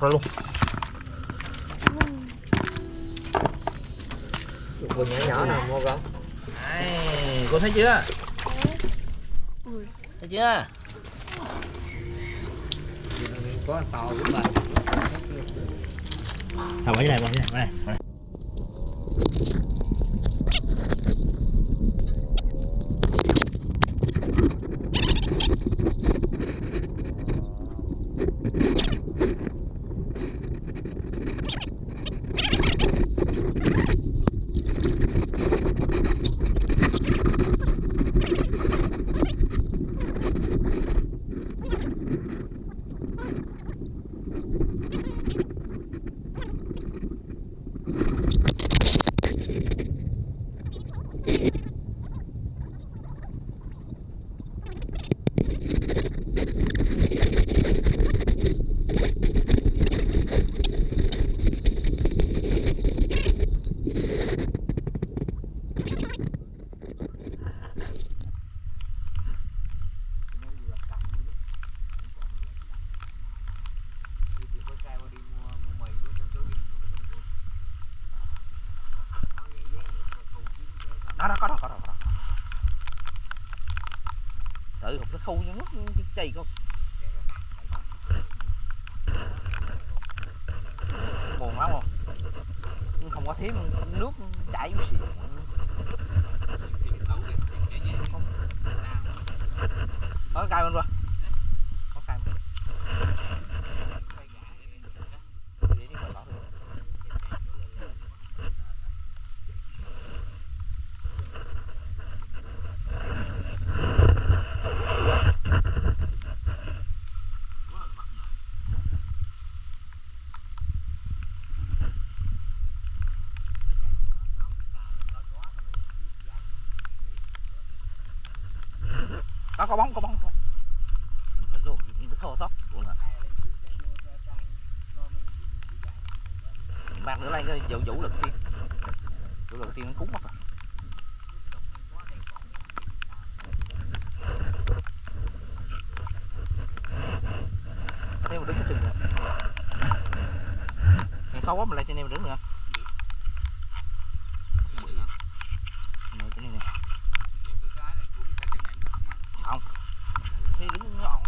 không lọc ra luôn Vừa nhỏ nhỏ nào mua con Đây, cô thấy chưa Ui. thấy chưa Có to cũng vậy Thôi bỏ cái này bỏ cái này bỏ này đó đó có đó có đó có đó tự hụt nó khu như chảy không? Buồn lắm không? Nhưng không có thấy nước chảy gì không có cay bên rồi có cay bên để đi khỏi bỏ được có bóng có bóng. Có bóng. mình phải những cái tóc của nó mang nữa lên cái vũ vũ lực tiên vũ lực tiên nó cúng mất rồi thế mà đứng cái chừng rồi ngày khó quá mình lại cho anh em đứng nữa nữa cái này nè không thì đứng ngọn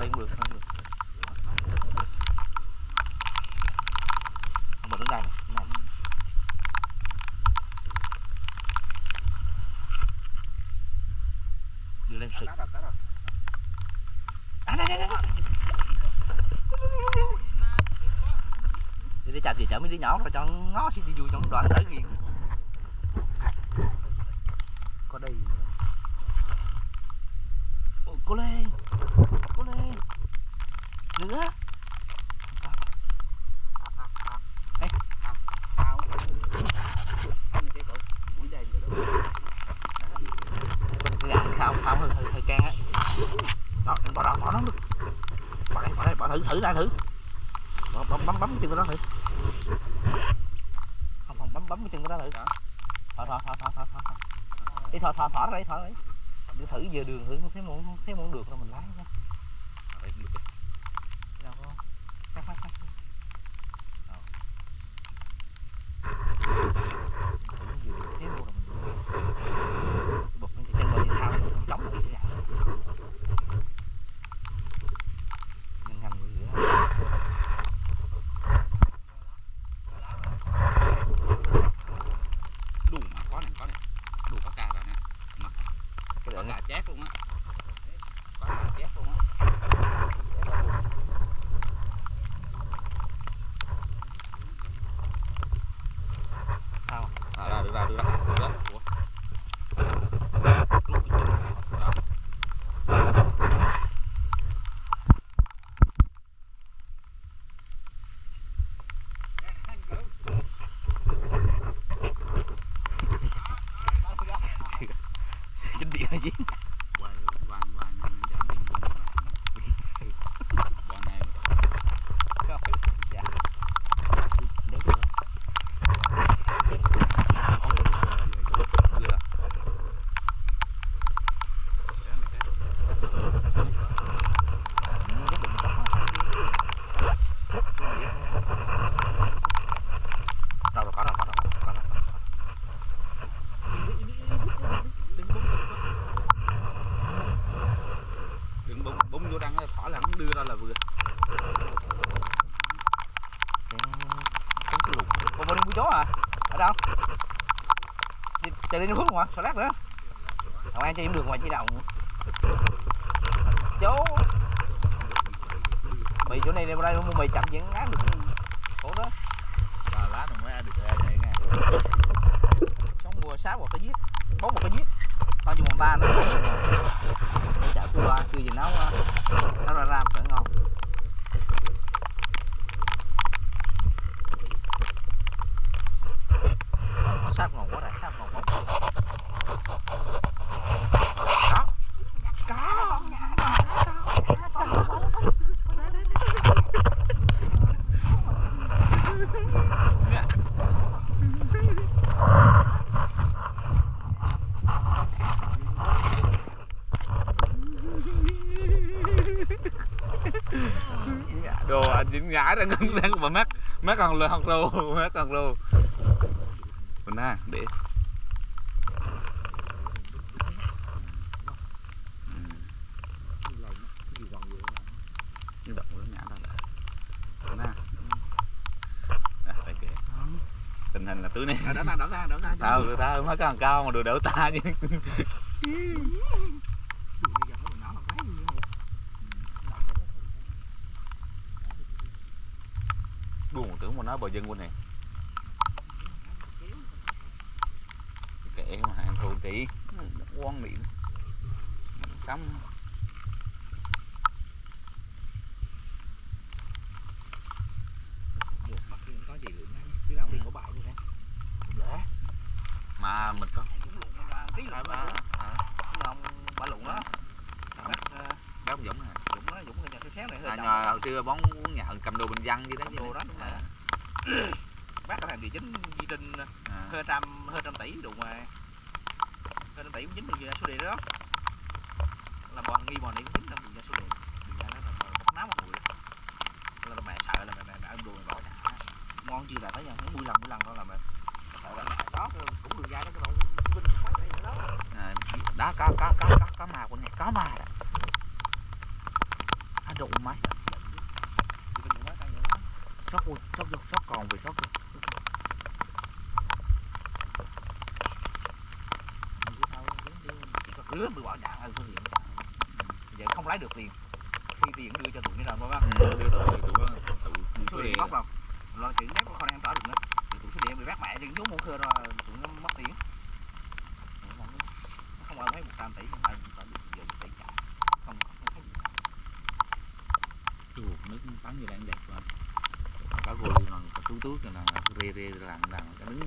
đây cũng được không được không mà đứng đây nè đứng đây nè. đưa lên sự à đây đây đây đây. đi đi nhỏ rồi cho ngó xin đi vui trong đoạn tới riêng có đây nữa. Ôi, cô lên cô lên. Nữa Ê. Con cái á. Bỏ bỏ được bỏ bỏ bỏ thử thử ra thử. Bỏ, bấm bấm bấm cái chân nó thử bấm cái chân của nó thử thọ thọ thọ thọ thọ thọ thọ đi thọ thọ ra đây ra đây đi. Thử giờ đường thử không thấy muốn không thấy muốn được rồi mình lái nha đâu có phát phát phát Ờ. thử vừa được thấy luôn rồi mình bật lên cái chân vào thì thao không chống được cái nào nhanh nhanh vậy nữa đủ mà có này có này đủ có cà rồi nè cái có đoạn cà chét luôn á có cà chét luôn á sao à, ra được ra được ra được ra Ủa? Lúc cái chân này, đó. chính điện gì Quay, quay, quay, nhưng nó giảm đi, nhưng mà- Bọn này dạ. Nó phước mà sao lát nữa. Không ai chạy cũng được mà chỉ đầu chỗ. Mày chỗ này đây đây mày chậm vẫn ngán được. Khổ đó. Và lá nó mới được ra vậy nha. sống mua sáu một cái giết. Bốn một cái giết. Tao dùng một ta nữa. Chợ cua chưa gì nấu nấu ra ram cỡ ngon sáp ngon quá này sáp ngon quá có Đồ anh ra ngân đang mà mát mát còn lô học lô mát còn lô. Mình ha để động ra nè à, tình hình là túi này đỡ ta đỡ ta đỡ ta tao người ta mới càng cao mà được đỡ ta chứ buồn tưởng mà nói bà dân quân này. Kệ mà hàng thù kỹ quan niệm sống có gì lượng chứ nào đi có bài như thế dễ mà mình có tí là à, ba à, ông ba lụng đó bác bác ông Dũng hả dũng đó dũng nhà xéo xéo này à, nhờ hồi xưa bóng uống nhậu cầm đồ bình dân gì đó đồ đó đúng rồi bác có thằng địa chính di trinh à, hơn trăm hơn trăm tỷ đủ mà hơn trăm tỷ cũng chính được ra số điện đó là bọn nghi bọn này cũng chính là được ra số điện được ra đó là một náo một người là mẹ sợ là mẹ mẹ ăn đồ mày bỏ trả ngon chưa là thấy nha mỗi lần mỗi lần đó là mẹ sợ là mẹ đó cũng được ra đó cái bọn vinh cũng mấy tỷ đó à, đó có có có có có ma quân này có ma đó à, đụng máy. Sót luôn sót vô sót còn về sót luôn rứa bị bỏ trả ở phương giờ không lấy được tiền. Khi tiền đưa cho tụi nó rồi không ừ, đưa tụi tụi tụi tụi số số điện điện bóc đâu rồi chuyện mép con em tỏ được nữa. thì tụi số điện bị bác mẹ chân xuống muốn khơi rồi tụi nó mất tiền không ai thấy một trăm tỷ không ai được giờ tỷ trả không không thấy cả. Nước tắm như đang đẹp gồ đi lần có tú rồi là rê rê làm làm cái đứng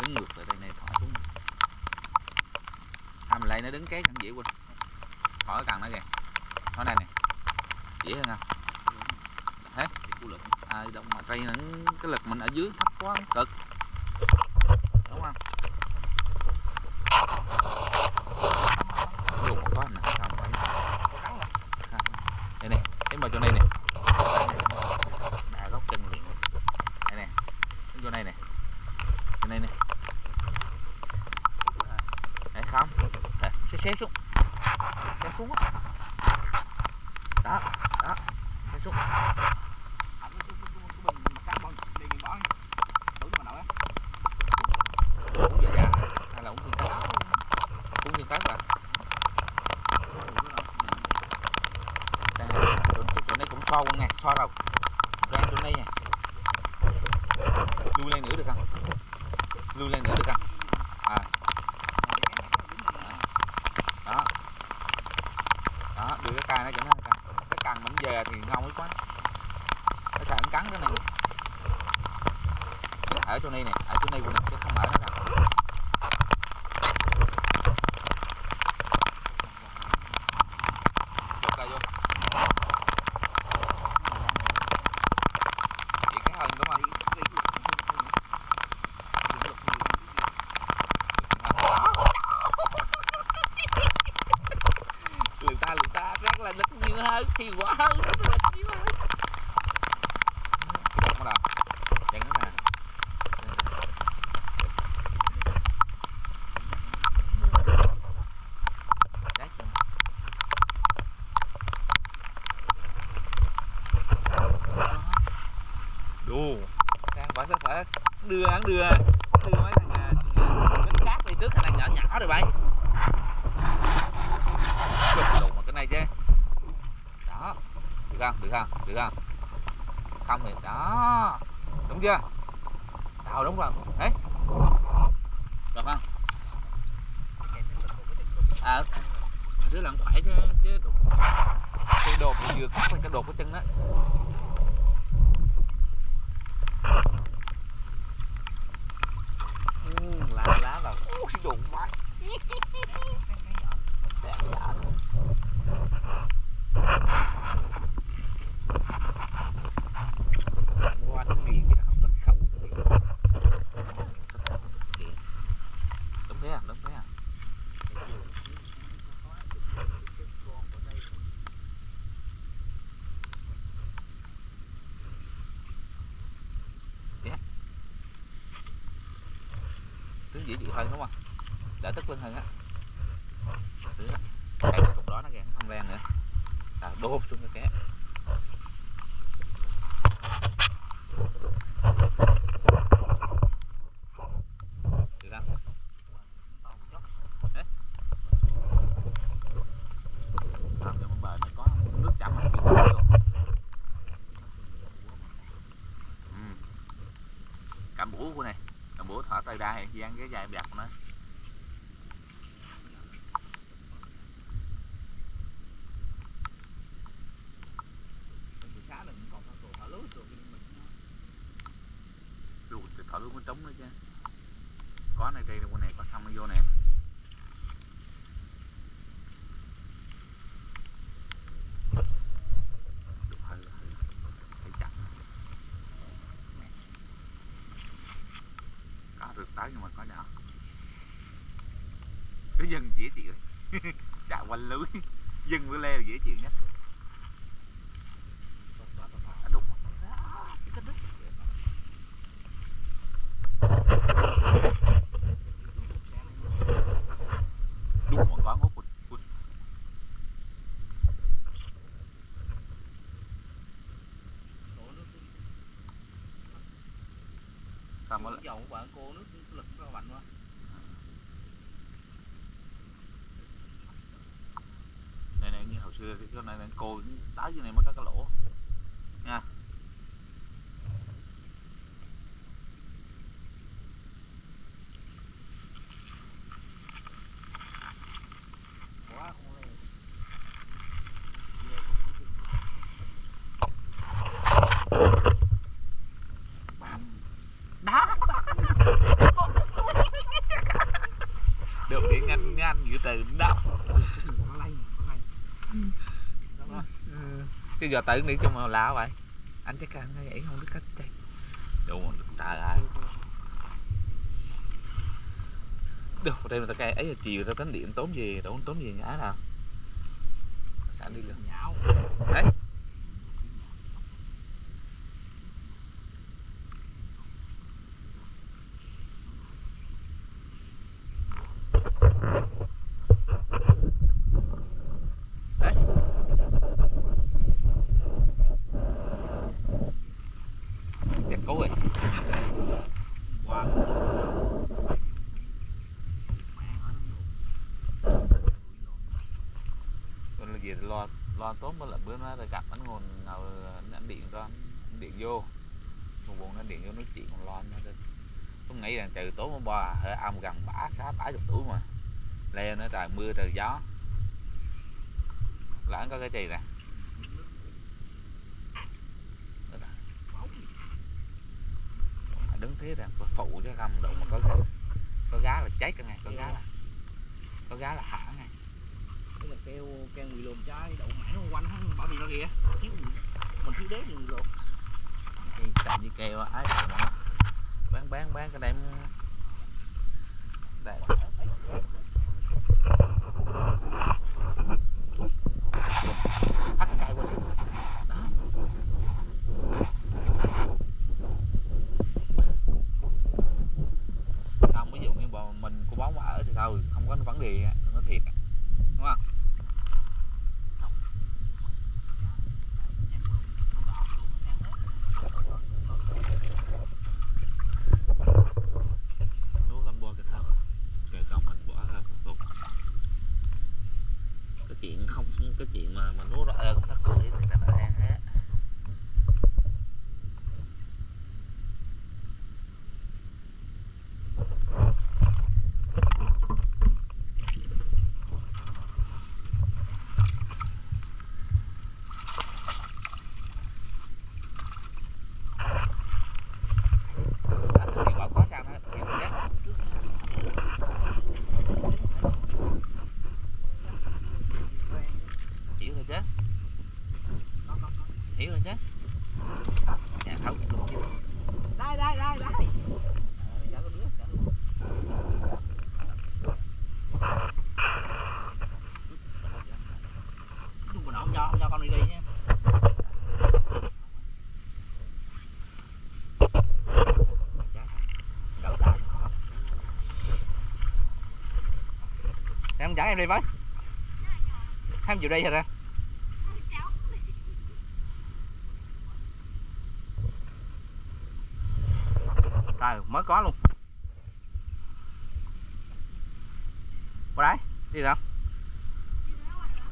đứng ngược lại đây này thỏ xuống. À mình lại nó đứng kế chẳng dễ quên thỏ cái cần nó kìa. Nó đây nè. Dễ hơn không thế. À động mà nó cái lực mình ở dưới thấp quá cực. Đúng không? Một con nè xong rồi. Đây nè thấy vào chỗ này nè. Đá góc chân liền. Đây nè đứng chỗ này nè. Chỗ này nè. Đấy không. Xé xé xuống Thank you. Dễ chịu hơn đúng không đỡ tức lưng hơn á. Cây cái cục đó nó kìa không len nữa. À, đô xuống cái ừ. cảm bủ của này bữa thở tay ra gian cái dài đẹp nữa khá là cũng còn còn thở lúa rồi nhưng mình Đủ thì thở luôn mới trống nữa chứ có này đây con này có xong nó vô nè Đủ hơi hơi hơi chặt có rượt tới nhưng mà có nhỏ cái dân dễ chịu. Chạy quanh lưới. Dân với leo dễ chịu nhất. Dòng của bạn cô nước đứt đúng một con hút hút hút đổ nước sao mới lại dầu của bạn cô nước lực rất là mạnh quá này này như hồi xưa thì cái này, mình cồn tái dưới này mới có cái lỗ. Nha quá không lên đó được điện nhanh nhanh dự từ đó nó lay nó lay Đúng rồi cái giờ tự đi trong mà lạ vậy. Anh chắc anh vậy không biết cách chạy đúng rồi trời ơi được, đây mà tao cây ấy là chiều tao tính điện tốn gì đâu tốn gì nhã nào sẵn đi luôn nhão đấy đấy đẹp cố rồi qua còn là gì lo tốt mới là bữa nó gặp anh nguồn nào, anh điện cho anh điện vô. Một buồn nó điện vô nói chuyện còn lo nó tôi nghĩ là từ tối hôm qua hơi âm gần bả, khá bả chục tuổi mà. Leo nữa trời, mưa trời gió. Là anh có cái gì nè? Đứng thế rằng phụ chứ không đụng mà có có gá là cháy cả ngày, có gá là có gá là hả ngay cái là keo keo người lồn trái đậu mãi nó quanh hắn bảo gì nó kìa. Thiếu mình thiếu đế người lồn. Cái chạy với keo ấy bán bán bán cái này đây bắt chạy qua xíu đó không ví dụ như bọn mình cô bóng mà ở thì thôi không có vấn đề không có thiệt đúng không lúa con bò cái thau kể còn mình bỏ chuyện không cái chuyện mà mà nuốt ra ơ cũng thắt cười thì là nó ăn hết Đi bỏ khóa sao thôi, hiểu rồi nhé. hiểu rồi chứ hiểu rồi chứ dạ không đúng chứ đây đây đây đây Dạ, con đứa, dạ luôn. Chung mà nó không cho không cho con đi đi nha Đỡ tay em em đi với. Em chịu đi rồi ra trời mới có luôn qua đấy đi đâu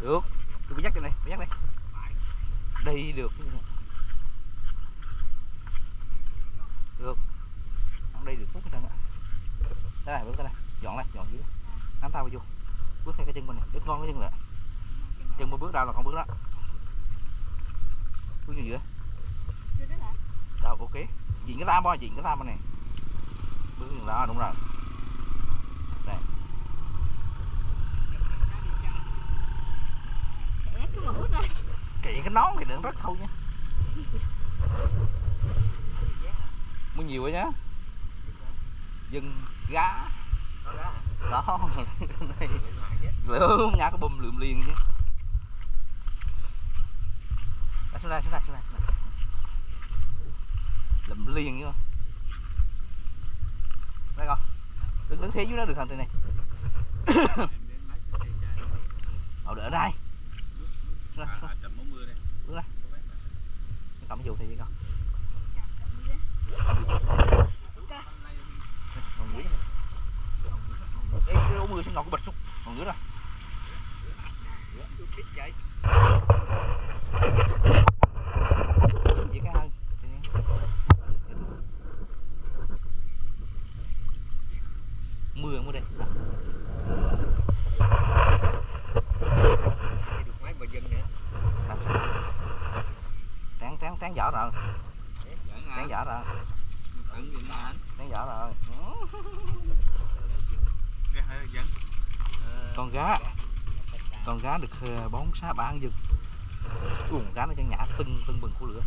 được tôi phải dắt trên đây phải dắt đây đi được được không đi được phút cái ạ đây này bước tới đây dọn đây dọn dưới đây nắm tao vào vô bước theo cái chân bên này bước ngon cái chân lại chân một bước đâu là con bước đó bước như vậy rồi ok diện cái tam bo diện cái tam bên này bước như đó đúng rồi đây kiện cái nón thì đừng rất sâu nha. Mua nhiều quá nhá. Dừng gá. Đó. Lượm, nhà cái bùm lượm liền chứ. Xuống đây xuống đây xuống đây lượm liền chứ. không đây con đứng đứng thế dưới đó được không từ này? Ờ, đỡ đây. Xuống. đây, xuống đây. cầm cái dù thì gì con? Còn dưới Ê, cái ống mưa trên ngọc cái bật xuống. Còn dưới rồi. Vậy cái hơn mưa đây. Làm sao. Tráng tráng tráng vỏ rồi. Tráng vỏ rồi. Tráng vỏ rồi. Con gá. Con gá được ờ, bón xá bán dừng. Uổng gá nó chân nhả tưng tưng bừng của lửa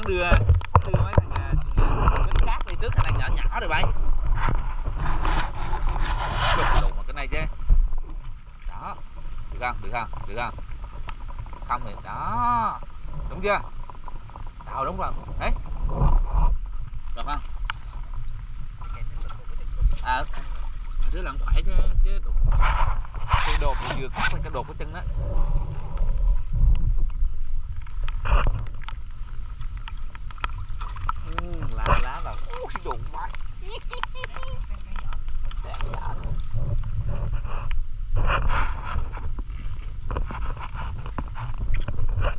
hắn đưa đưa mấy thằng à, à, bánh cát đi trước thằng này nhỏ nhỏ rồi bay. Đục đục mà cái này chứ. Đó. Được không? Được không? Được không? Không thì đó. Đúng chưa? Đâu, đúng rồi. Đấy được không? À đứa làm phải chứ chứ đục cái đột vừa cắt lên cái đột của chân đó. Lá là ui đụng mày Đẹp dạ.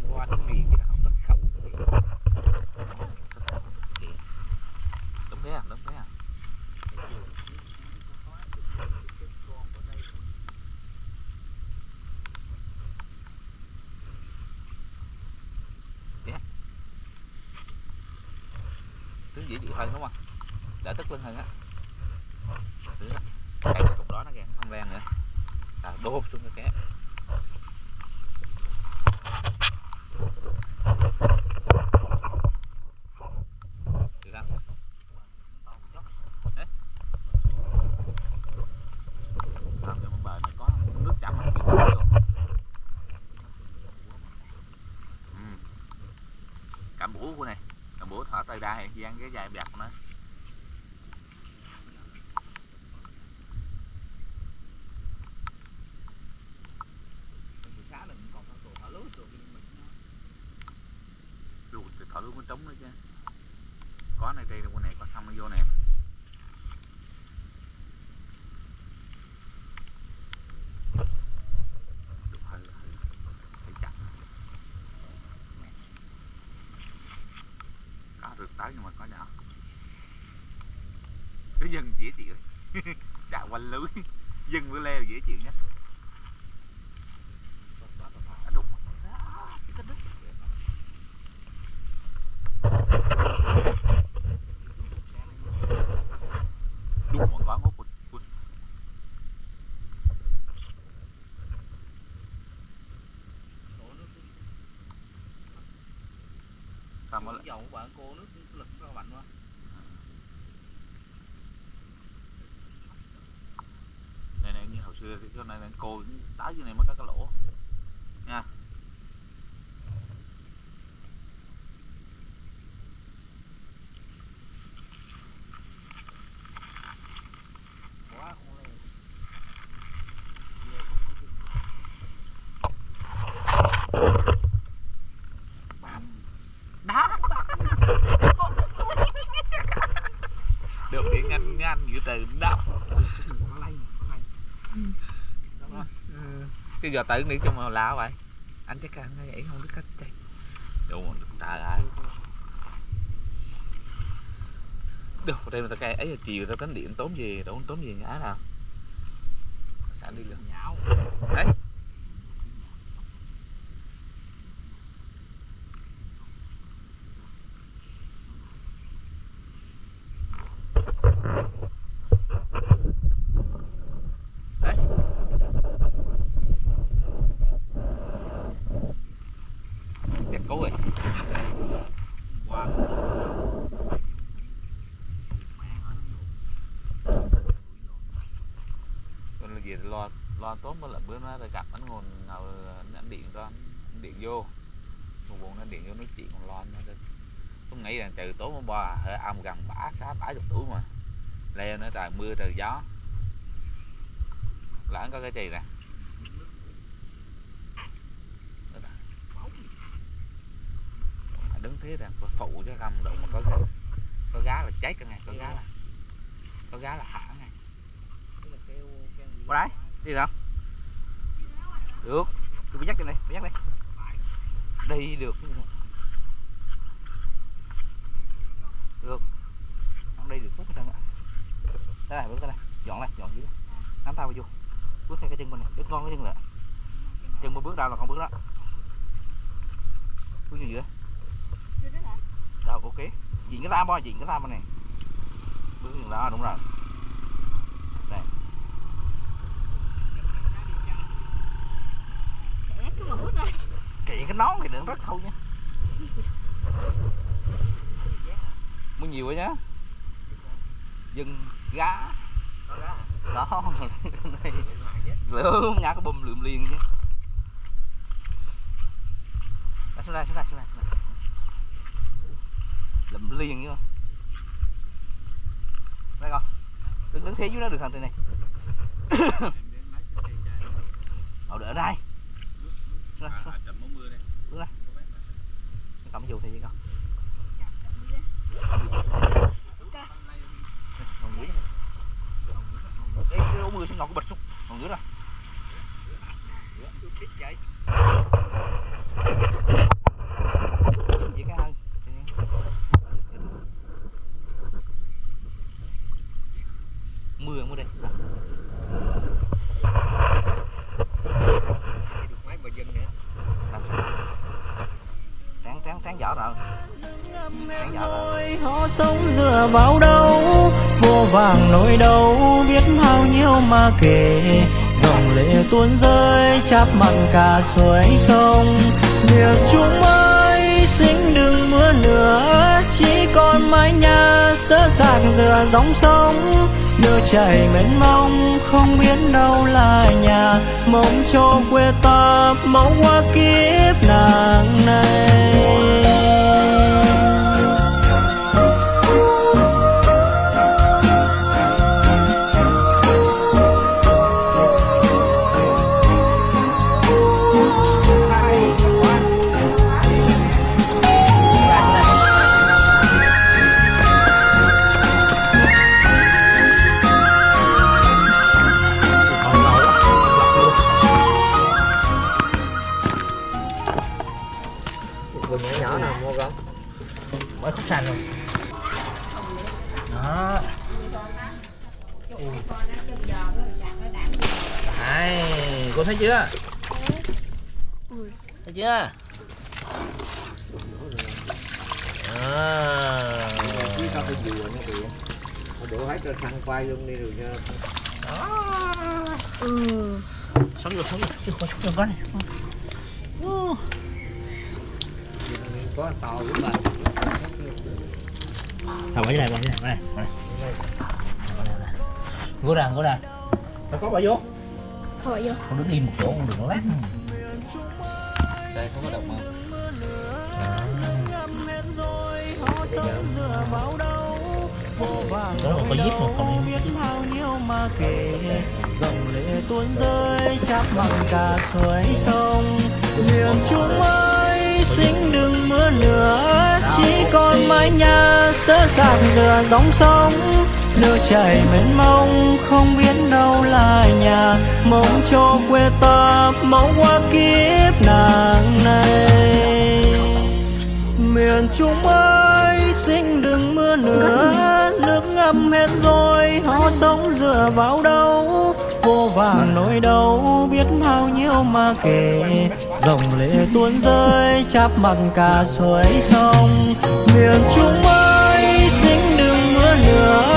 qua cái miệng cái nào rất khẩu đúng thế à đúng thế à tướng dễ chịu hơn đúng không đỡ tức lưng hơn á Thứ đó. cây cái cục đó nó kìa không ven nữa à, đô xuống cái ké được không Đấy. không nhưng mà bờ nó có nước chậm không chịu được luôn ừ. cảm bủ của này cảm bủ thở tay cái dài bạc của nó Xá đừng còn có thả lưới rồi mình luôn thì thở luôn nó trống nữa chứ có này đây con này có xong nó vô nè Đục hơi hơi hơi chặt có tới nhưng mà có nhỏ cái dân dễ chịu chạy quanh lưới. Dân với leo dễ chịu nhất. Đã đục. Đó, chỉ có đứt đúng một có ngốt quỳnh quỳnh sao mà nước dầu của bạn cô nước lực rất là mạnh quá này này chỗ này, mình cồn tái dưới này mới có cái lỗ nha quá không leo đó được điện nhanh nhanh dự từ đó nó lay nó lay chứ giờ tự đi cho mà lạ vậy anh chắc anh vậy không biết cách chạy đúng rồi trời ơi được đây mà tao cây ấy là chiều tao tính điện tốn gì đâu tốn gì nhã nào. Sẵn đi luôn nhão. Đấy đẹp cố rồi quá còn là gì lo lo tốt mới là bữa nó gặp anh nguồn nào anh điện cho điện vô. Một buồn nó điện vô nói chuyện còn lo nó tôi nghĩ rằng trừ tối hôm qua hơi âm gần bả sáu bảy chục tuổi mà. Leo nữa trời mưa trời gió. Là anh có cái gì nè? Là- Mà đứng thế rằng phụ chứ không đụng mà có gá có gá là chết cả ngày có gá là có gá là hả Cái là gì qua đấy đi đâu được. Tôi phải dắt trên đây phải dắt đây đi được. Được đi được phút hết trơn ạ. Đây này bước đây. Dọn đây dọn dưới. Đây nắm tao vô. Bước theo cái chân mình này. Bước ngon cái chân lại. Chân một bước đâu là con bước đó. Bước như vậy đâu ok. Diện cái tam bo diện cái tam này. Bước như đó đúng rồi Sẽ cứ một bước thôi kiện cái nón thì đừng rất thôi nha. Mua nhiều quá nhá. Dân gá. Đó. Lửa lượm nhá cái bùm lượm liền chứ. Đó, xuống đây xuống đây xuống đây. Lượm liền chứ đây con đứng đứng thế dưới đó được thằng trên này Ờ, đỡ đây, xuống đây. cầm dù thì gì không còn dưới này Ê, cái ống mưa xuống ngọc cái bịch xuống còn dưới rồi Vậy cái hơi mưa mưa đây làm sao tráng tráng tráng vỏ rồi tráng vỏ rồi họ sống vào đâu vô vàng nỗi đau biết bao nhiêu mà kể. Dòng lệ tuôn rơi chắp mặn cả suối sông. Việc chúng ơi, xin đừng mưa nữa, chỉ còn mái nhà sơ sạc dựa dòng sông. Nước chảy mênh mông, không biết đâu là nhà. Mong cho quê ta mong qua kiếp nàng này. Không sống vô có này có to cũng vậy Thôi bỏ dưới này, bỏ dưới này, bỏ đây, bỏ đây. Ngồi ra, ngồi ra. Nó có bỏ vô. Thôi vô Con đứng im một chỗ, con đừng lát. Đây không có động mà. Đó là có giết mà còn dòng lệ tuôn rơi chắp bằng cả suối sông. Miền trung ơi xin đừng mưa nữa, chỉ còn mái nhà sơ sạc dừa dòng sông. Nước chảy mênh mông, không biết đâu là nhà mong cho quê ta mau qua kiếp nàng này. Miền trung ơi xin đừng mưa nữa, nước ngâm hết rồi, họ sống dựa vào đâu? Vô vàng nỗi đau biết bao nhiêu mà kể. Dòng lệ tuôn rơi chắp mặt cả suối sông. Miền trung ơi xin đừng mưa nữa